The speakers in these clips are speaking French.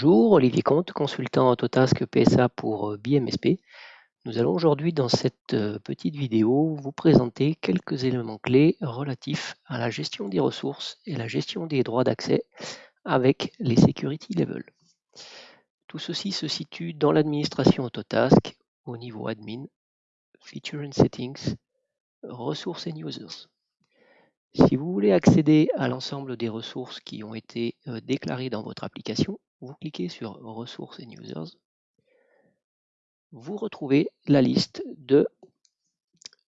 Bonjour, Olivier Comte, consultant Autotask PSA pour euh, BMSP. Nous allons aujourd'hui dans cette euh, petite vidéo vous présenter quelques éléments clés relatifs à la gestion des ressources et la gestion des droits d'accès avec les security levels. Tout ceci se situe dans l'administration Autotask au niveau admin, feature and settings, ressources and users. Si vous voulez accéder à l'ensemble des ressources qui ont été euh, déclarées dans votre application, vous cliquez sur Ressources and Users. Vous retrouvez la liste de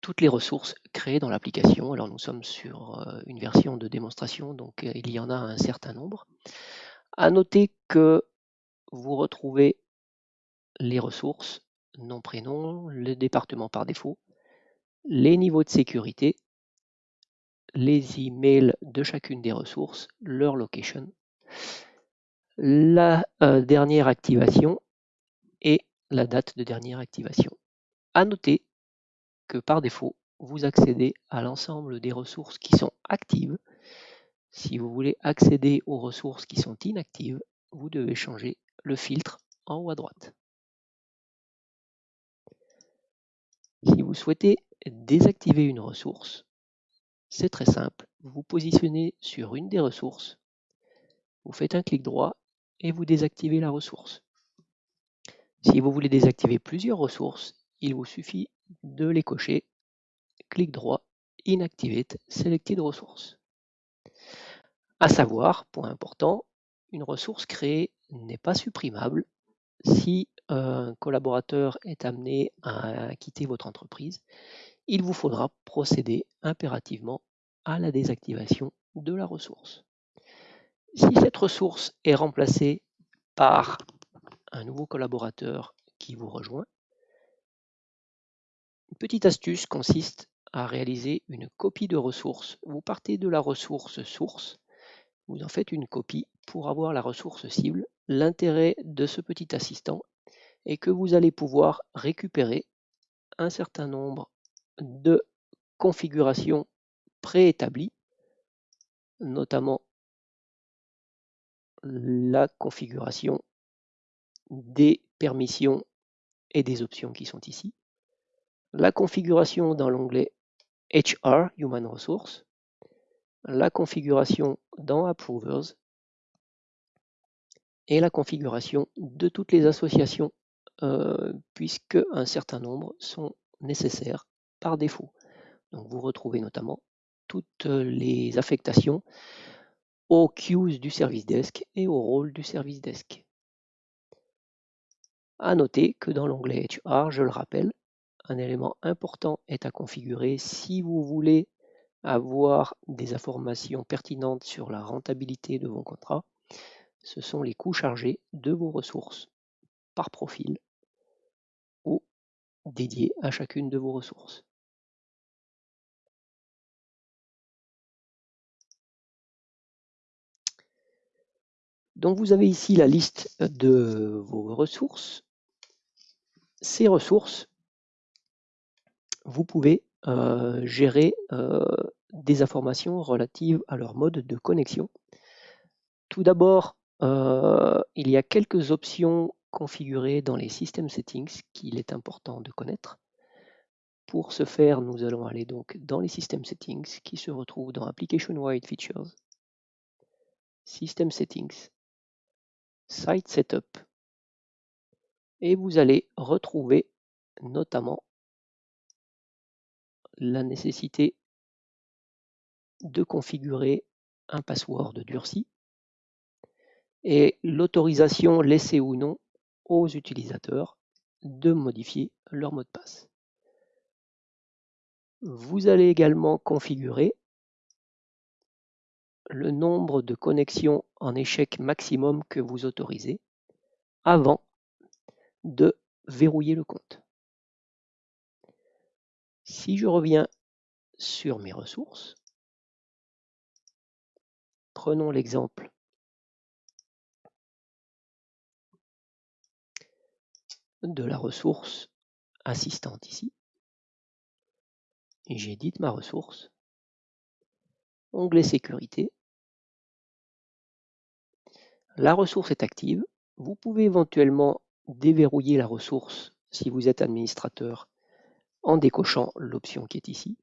toutes les ressources créées dans l'application. Alors nous sommes sur euh, une version de démonstration, donc euh, il y en a un certain nombre. À noter que vous retrouvez les ressources, nom, prénom, le département par défaut, les niveaux de sécurité, les emails de chacune des ressources, leur location, la euh, dernière activation et la date de dernière activation. À noter que par défaut, vous accédez à l'ensemble des ressources qui sont actives. Si vous voulez accéder aux ressources qui sont inactives, vous devez changer le filtre en haut à droite. Si vous souhaitez désactiver une ressource, c'est très simple. Vous vous positionnez sur une des ressources, vous faites un clic droit et vous désactivez la ressource. Si vous voulez désactiver plusieurs ressources, il vous suffit de les cocher, clic droit, Inactivate, Selected Ressources. À savoir, point important, une ressource créée n'est pas supprimable si un collaborateur est amené à quitter votre entreprise il vous faudra procéder impérativement à la désactivation de la ressource. Si cette ressource est remplacée par un nouveau collaborateur qui vous rejoint, une petite astuce consiste à réaliser une copie de ressource. Vous partez de la ressource source, vous en faites une copie pour avoir la ressource cible. L'intérêt de ce petit assistant est que vous allez pouvoir récupérer un certain nombre de configuration préétablie, notamment la configuration des permissions et des options qui sont ici, la configuration dans l'onglet HR, Human Resource, la configuration dans Approvers et la configuration de toutes les associations euh, puisque un certain nombre sont nécessaires par défaut. Donc vous retrouvez notamment toutes les affectations aux queues du service desk et au rôle du service desk. À noter que dans l'onglet HR, je le rappelle, un élément important est à configurer si vous voulez avoir des informations pertinentes sur la rentabilité de vos contrats. Ce sont les coûts chargés de vos ressources par profil ou dédiés à chacune de vos ressources. Donc vous avez ici la liste de vos ressources. Ces ressources, vous pouvez euh, gérer euh, des informations relatives à leur mode de connexion. Tout d'abord, euh, il y a quelques options configurées dans les System Settings qu'il est important de connaître. Pour ce faire, nous allons aller donc dans les System Settings qui se retrouvent dans Application Wide Features, System Settings, Site Setup. Et vous allez retrouver notamment la nécessité de configurer un password durci et l'autorisation laissée ou non aux utilisateurs de modifier leur mot de passe. Vous allez également configurer le nombre de connexions en échec maximum que vous autorisez avant de verrouiller le compte. Si je reviens sur mes ressources, prenons l'exemple de la ressource assistante ici. J'édite ma ressource. Onglet sécurité. La ressource est active. Vous pouvez éventuellement déverrouiller la ressource si vous êtes administrateur en décochant l'option qui est ici.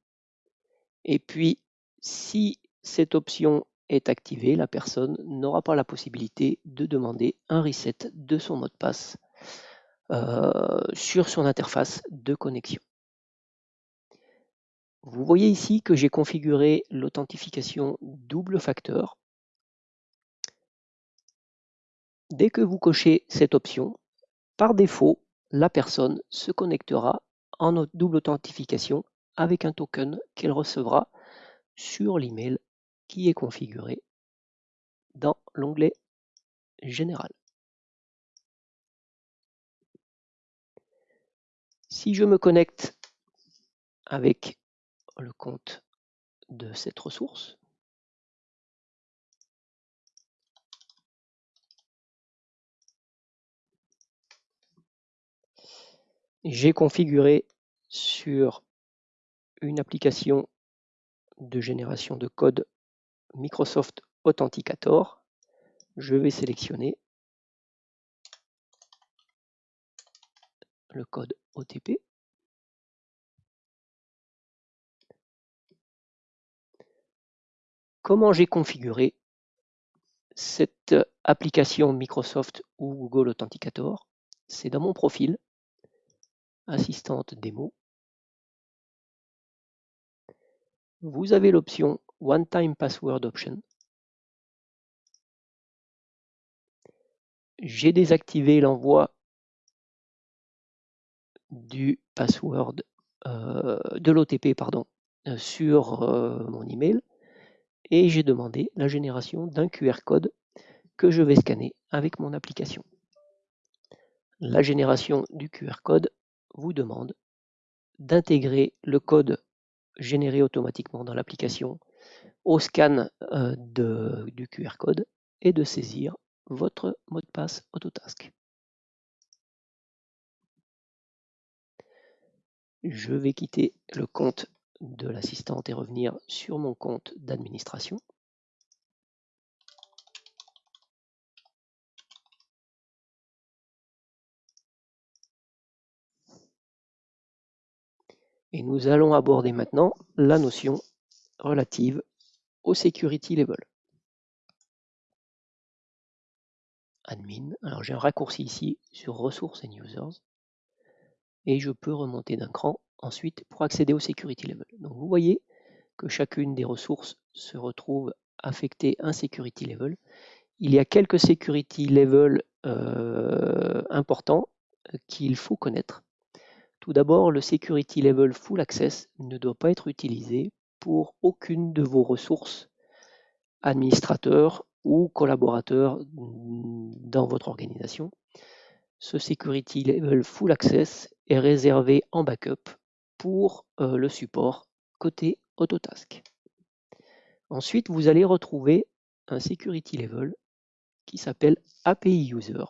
Et puis, si cette option est activée, la personne n'aura pas la possibilité de demander un reset de son mot de passe euh, sur son interface de connexion. Vous voyez ici que j'ai configuré l'authentification double facteur. Dès que vous cochez cette option, par défaut, la personne se connectera en double authentification avec un token qu'elle recevra sur l'email qui est configuré dans l'onglet Général. Si je me connecte avec le compte de cette ressource, j'ai configuré sur une application de génération de code Microsoft Authenticator. Je vais sélectionner le code OTP. Comment j'ai configuré cette application Microsoft ou Google Authenticator? C'est dans mon profil, assistante démo. Vous avez l'option One Time Password Option. J'ai désactivé l'envoi du password euh, de l'OTP pardon euh, sur euh, mon email et j'ai demandé la génération d'un QR code que je vais scanner avec mon application. La génération du QR code vous demande d'intégrer le code généré automatiquement dans l'application au scan du QR code et de saisir votre mot de passe Autotask. Je vais quitter le compte de l'assistante et revenir sur mon compte d'administration. Et nous allons aborder maintenant la notion relative au security level. Admin, alors j'ai un raccourci ici sur ressources and users et je peux remonter d'un cran ensuite pour accéder au security level. Donc vous voyez que chacune des ressources se retrouve affectée un security level. Il y a quelques security level euh, importants euh, qu'il faut connaître. Tout d'abord, le security level full access ne doit pas être utilisé pour aucune de vos ressources administrateurs ou collaborateurs dans votre organisation. Ce security level full access est réservé en backup pour euh, le support côté Autotask. Ensuite, vous allez retrouver un security level qui s'appelle API User.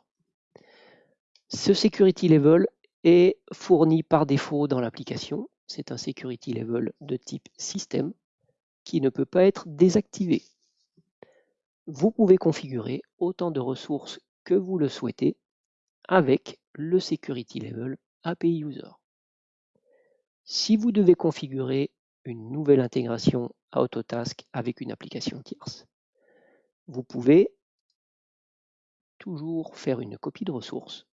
Ce security level est fourni par défaut dans l'application. C'est un security level de type système qui ne peut pas être désactivé. Vous pouvez configurer autant de ressources que vous le souhaitez avec le security level API User. Si vous devez configurer une nouvelle intégration à Autotask avec une application tierce, vous pouvez toujours faire une copie de ressources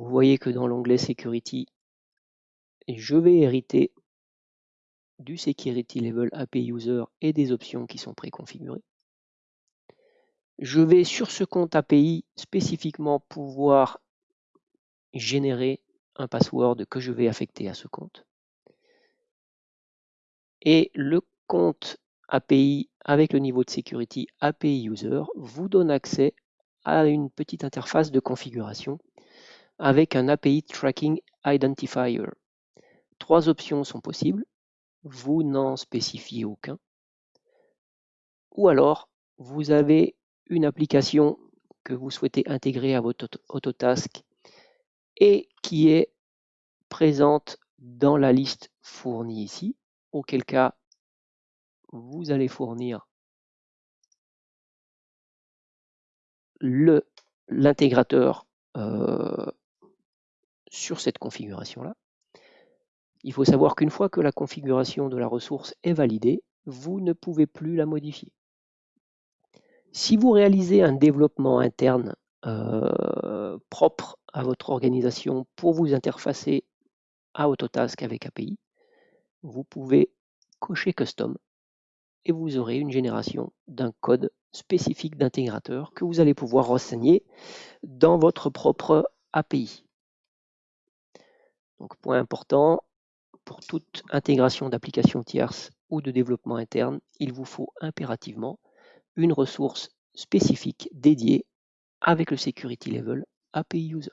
Vous voyez que dans l'onglet Security, je vais hériter du Security Level API User et des options qui sont préconfigurées. Je vais sur ce compte API spécifiquement pouvoir générer un password que je vais affecter à ce compte. Et le compte API avec le niveau de sécurité API User vous donne accès à une petite interface de configuration avec un API Tracking Identifier. Trois options sont possibles vous n'en spécifiez aucun. Ou alors, vous avez une application que vous souhaitez intégrer à votre Autotask et qui est présente dans la liste fournie ici, auquel cas vous allez fournir l'intégrateur euh, sur cette configuration-là. Il faut savoir qu'une fois que la configuration de la ressource est validée, vous ne pouvez plus la modifier. Si vous réalisez un développement interne euh, propre à votre organisation pour vous interfacer à Autotask avec API, vous pouvez cocher Custom et vous aurez une génération d'un code spécifique d'intégrateur que vous allez pouvoir renseigner dans votre propre API. Donc point important, pour toute intégration d'applications tierces ou de développement interne, il vous faut impérativement une ressource spécifique dédiée avec le security level API user.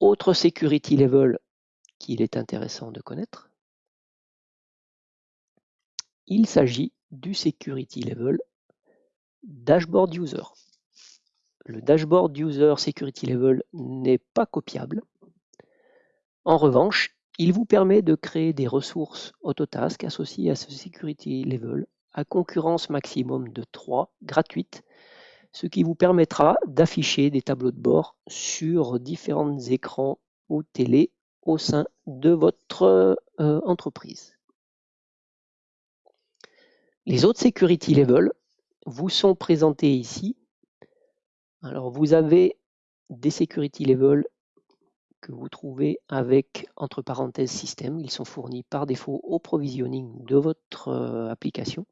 Autre security level qu'il est intéressant de connaître, il s'agit du security level dashboard user. Le dashboard user security level n'est pas copiable. En revanche, il vous permet de créer des ressources Autotask associées à ce security level à concurrence maximum de 3 gratuites, ce qui vous permettra d'afficher des tableaux de bord sur différents écrans ou télé au sein de votre euh, entreprise. Les autres security level vous sont présentés ici. Alors vous avez des security level que vous trouvez avec, entre parenthèses, système. Ils sont fournis par défaut au provisioning de votre euh, application.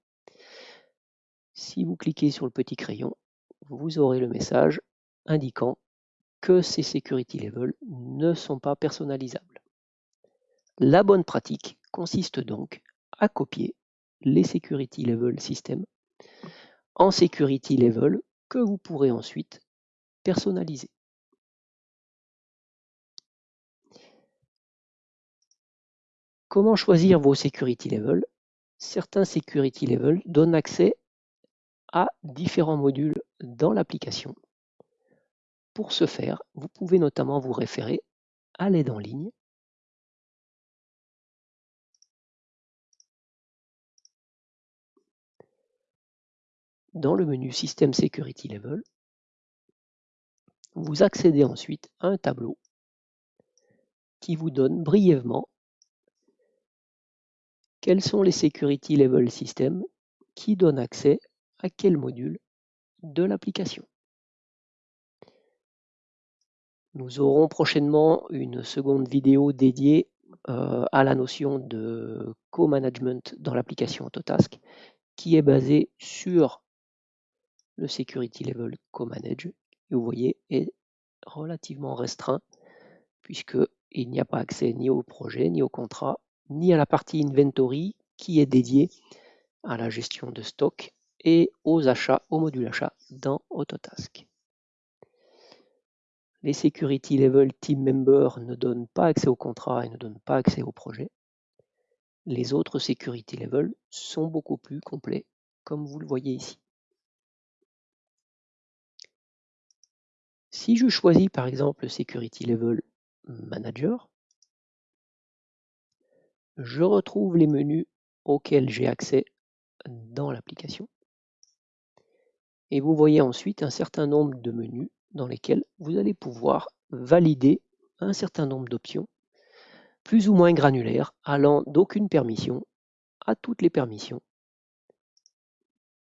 Si vous cliquez sur le petit crayon, vous aurez le message indiquant que ces security levels ne sont pas personnalisables. La bonne pratique consiste donc à copier les security level système en security level que vous pourrez ensuite personnaliser. Comment choisir vos security levels? Certains security levels donnent accès à différents modules dans l'application. Pour ce faire, vous pouvez notamment vous référer à l'aide en ligne dans le menu System Security Level, vous accédez ensuite à un tableau qui vous donne brièvement quels sont les Security Level Systems qui donnent accès à quel module de l'application. Nous aurons prochainement une seconde vidéo dédiée euh, à la notion de co-management dans l'application Autotask qui est basée sur le Security Level Co-Manage. Vous voyez, est relativement restreint puisqu'il n'y a pas accès ni au projet, ni au contrat, ni à la partie inventory qui est dédiée à la gestion de stock et aux achats, au module achat dans Autotask. Les Security Level Team Members ne donnent pas accès au contrat et ne donnent pas accès au projet. Les autres Security Level sont beaucoup plus complets, comme vous le voyez ici. Si je choisis par exemple Security Level Manager, je retrouve les menus auxquels j'ai accès dans l'application. Et vous voyez ensuite un certain nombre de menus dans lesquels vous allez pouvoir valider un certain nombre d'options, plus ou moins granulaires, allant d'aucune permission à toutes les permissions.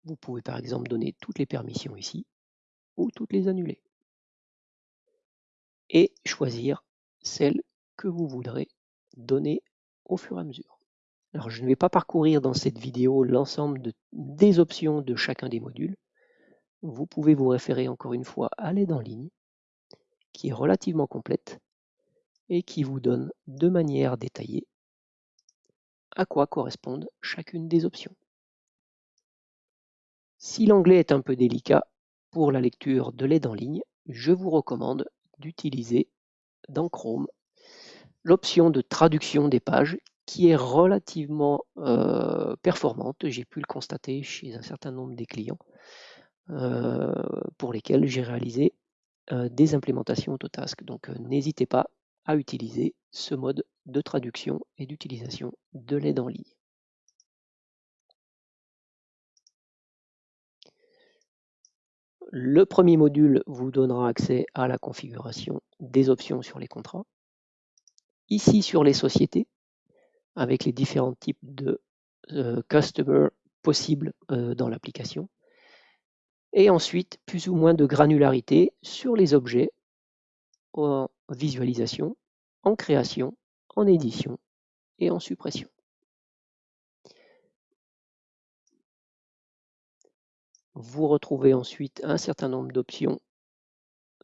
Vous pouvez par exemple donner toutes les permissions ici, ou toutes les annuler. Et choisir celles que vous voudrez donner au fur et à mesure. Alors je ne vais pas parcourir dans cette vidéo l'ensemble des options de chacun des modules. Vous pouvez vous référer encore une fois à l'aide en ligne, qui est relativement complète et qui vous donne de manière détaillée à quoi correspondent chacune des options. Si l'anglais est un peu délicat pour la lecture de l'aide en ligne, je vous recommande d'utiliser dans Chrome l'option de traduction des pages qui est relativement euh, performante. J'ai pu le constater chez un certain nombre des clients euh, pour lesquels j'ai réalisé euh, des implémentations Autotask. Donc n'hésitez pas à utiliser ce mode de traduction et d'utilisation de l'aide en ligne. Le premier module vous donnera accès à la configuration des options sur les contrats. Ici, sur les sociétés, avec les différents types de euh, customers possibles euh, dans l'application. Et ensuite, plus ou moins de granularité sur les objets en visualisation, en création, en édition et en suppression. Vous retrouvez ensuite un certain nombre d'options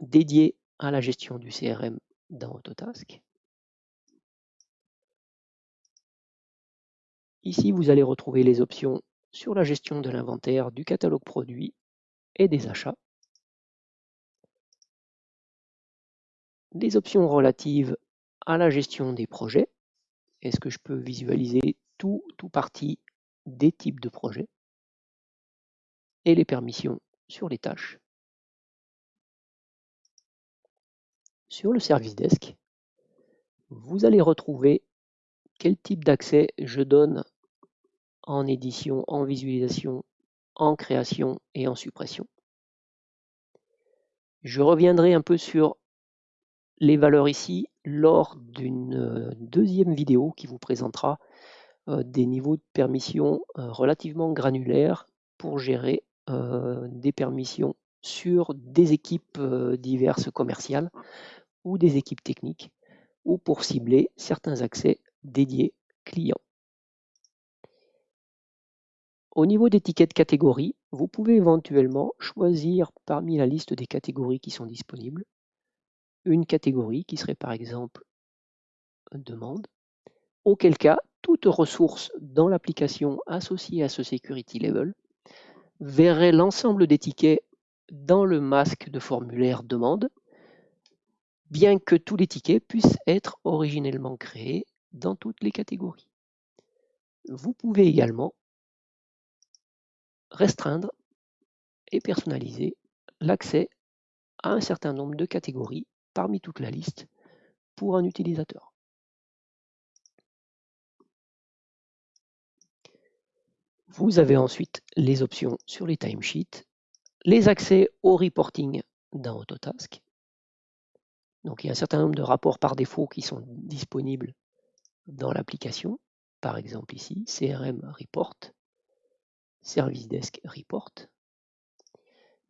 dédiées à la gestion du CRM dans Autotask. Ici, vous allez retrouver les options sur la gestion de l'inventaire, du catalogue produit et des achats. Les options relatives à la gestion des projets. Est-ce que je peux visualiser tout ou partie des types de projets? Et les permissions sur les tâches. Sur le service desk, vous allez retrouver quel type d'accès je donne en édition, en visualisation, en création et en suppression. Je reviendrai un peu sur les valeurs ici lors d'une euh, deuxième vidéo qui vous présentera euh, des niveaux de permission euh, relativement granulaires pour gérer des permissions sur des équipes diverses commerciales ou des équipes techniques ou pour cibler certains accès dédiés clients. Au niveau des tickets de catégorie, vous pouvez éventuellement choisir parmi la liste des catégories qui sont disponibles une catégorie qui serait par exemple demande, auquel cas toute ressource dans l'application associée à ce security level verrait l'ensemble des tickets dans le masque de formulaire demande, bien que tous les tickets puissent être originellement créés dans toutes les catégories. Vous pouvez également restreindre et personnaliser l'accès à un certain nombre de catégories parmi toute la liste pour un utilisateur. Vous avez ensuite les options sur les timesheets, les accès au reporting dans Autotask. Donc il y a un certain nombre de rapports par défaut qui sont disponibles dans l'application. Par exemple ici, CRM Report, Service Desk Report.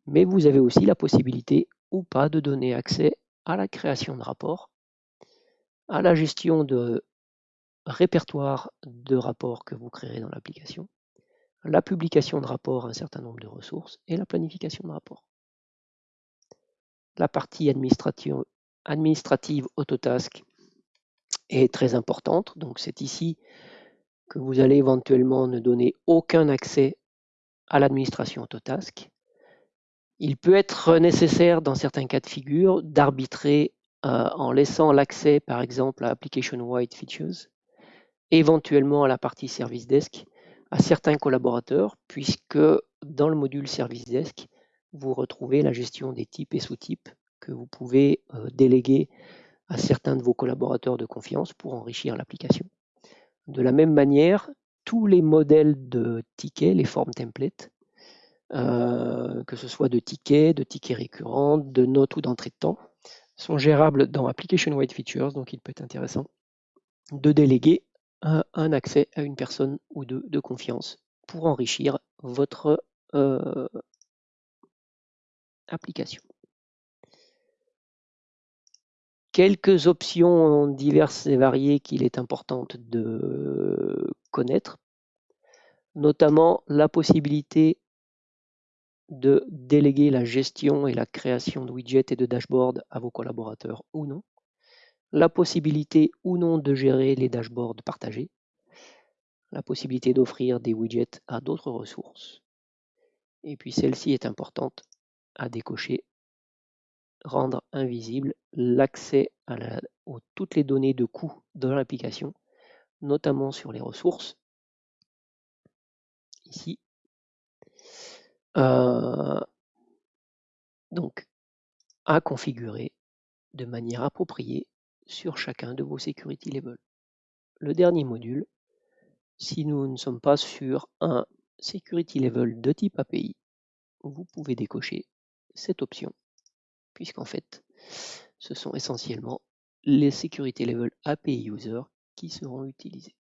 Mais vous avez aussi la possibilité ou pas de donner accès à la création de rapports, à la gestion de répertoire de rapports que vous créerez dans l'application, la publication de rapports à un certain nombre de ressources et la planification de rapports. La partie administrative, Autotask est très importante, donc c'est ici que vous allez éventuellement ne donner aucun accès à l'administration Autotask. Il peut être nécessaire dans certains cas de figure d'arbitrer euh, en laissant l'accès par exemple à Application Wide Features, éventuellement à la partie Service Desk, à certains collaborateurs, puisque dans le module Service Desk, vous retrouvez la gestion des types et sous-types que vous pouvez euh, déléguer à certains de vos collaborateurs de confiance pour enrichir l'application. De la même manière, tous les modèles de tickets, les formes templates, euh, que ce soit de tickets, de tickets récurrents, de notes ou d'entrée de temps, sont gérables dans Application Wide Features, donc il peut être intéressant de déléguer un, accès à une personne ou deux de confiance pour enrichir votre euh, application. Quelques options diverses et variées qu'il est important de connaître, notamment la possibilité de déléguer la gestion et la création de widgets et de dashboards à vos collaborateurs ou non, la possibilité ou non de gérer les dashboards partagés, la possibilité d'offrir des widgets à d'autres ressources, et puis celle-ci est importante à décocher rendre invisible l'accès à, toutes les données de coût dans l'application notamment sur les ressources, ici. Euh, donc, à configurer de manière appropriée sur chacun de vos security levels. Le dernier module, si nous ne sommes pas sur un security level de type API, vous pouvez décocher cette option, puisqu'en fait, ce sont essentiellement les security level API user qui seront utilisés.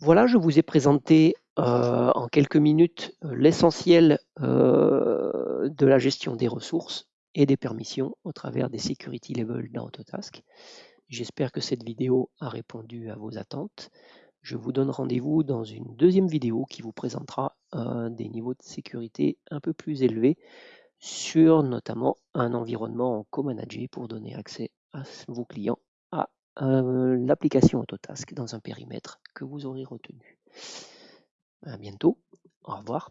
Voilà, je vous ai présenté euh, en quelques minutes euh, l'essentiel euh, de la gestion des ressources et des permissions au travers des security levels d'Autotask. J'espère que cette vidéo a répondu à vos attentes. Je vous donne rendez-vous dans une deuxième vidéo qui vous présentera des niveaux de sécurité un peu plus élevés sur notamment un environnement en co-managé pour donner accès à vos clients à l'application Autotask dans un périmètre que vous aurez retenu. À bientôt. Au revoir.